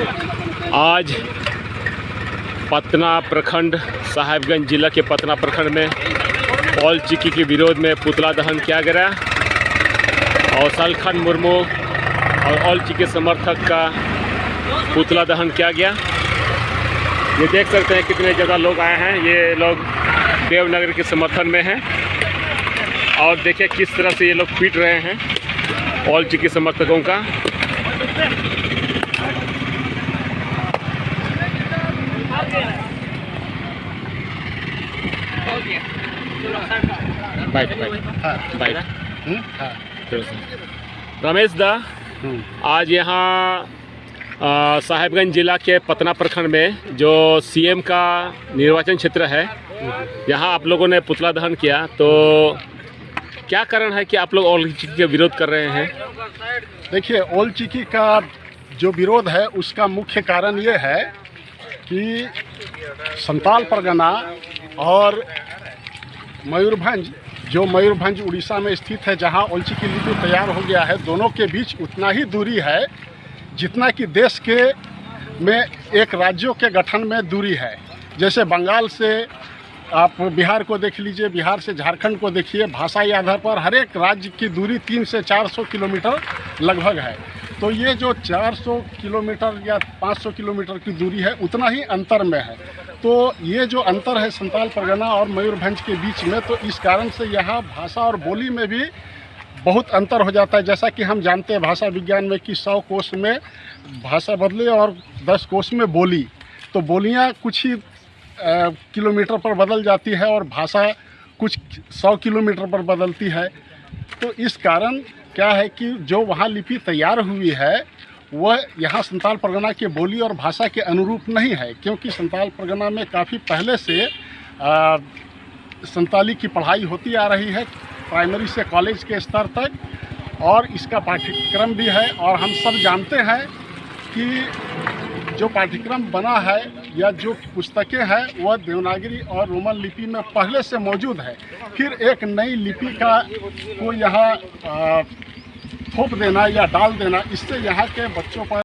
आज पतना प्रखंड, साहेबगंज जिला के पतना प्रखंड में पॉल चिक्की के विरोध में पुतला दहन किया गया। और सलखन मुर्मू और ऑल चिक्की समर्थक का पुतला दहन किया गया। ये देख सकते हैं कितने ज़्यादा लोग आए हैं। ये लोग देवनगर के समर्थन में हैं। और देखिए किस तरह से ये लोग पीट रहे हैं ऑल चिक्की समर्थकों का। बाइट चलो सर। रमेश दा आज यहाँ साहेबगंज जिला के पतना प्रखंड में जो सीएम का निर्वाचन क्षेत्र है यहाँ आप लोगों ने पुतला दहन किया तो क्या कारण है कि आप लोग ओल चिकी के विरोध कर रहे हैं देखिए ओल चिकी का जो विरोध है उसका मुख्य कारण ये है कि संताल परगना और मयूरभंज जो मयूरभंज उड़ीसा में स्थित है, जहाँ ओलची की लिपि तैयार हो गया है, दोनों के बीच उतना ही दूरी है जितना कि देश के में एक राज्यों के गठन में दूरी है। जैसे बंगाल से आप बिहार को देख लीजिए, बिहार से झारखंड को देखिए, भाषाई आधार पर हर एक राज्य की दूरी तीन से 400 किलोमीटर लगभग है। तो ये जो 400 किलोमीटर या 500 किलोमीटर की दूरी है, उतना ही अंतर में है। तो ये जो अंतर है संताल, परगना और मयूरभंज के बीच में तो इस कारण से यहाँ भाषा और बोली में भी बहुत अंतर हो जाता है। जैसा कि हम जानते हैं भाषा विज्ञान में कि सौ कोष में भाषा बदले और दस कोष में बोली। तो बोलियाँ कुछ ही किलोमीटर पर बदल जाती है और भाषा कुछ सौ किलोमीटर पर बदलती है। तो इस कारण क्या है कि जो वहाँ लिपि तैयार हुई है वह यहाँ संताल परगना के बोली और भाषा के अनुरूप नहीं है क्योंकि संताल परगना में काफ़ी पहले से अ, संताली की पढ़ाई होती आ रही है प्राइमरी से कॉलेज के स्तर तक और इसका पाठ्यक्रम भी है और हम सब जानते हैं कि जो पाठ्यक्रम बना है या जो पुस्तकें हैं, वह देवनागरी और रोमन लिपि में पहले से मौजूद है। फिर एक नई लिपि का को यहाँ थोप देना या डाल देना, इससे यहाँ के बच्चों पर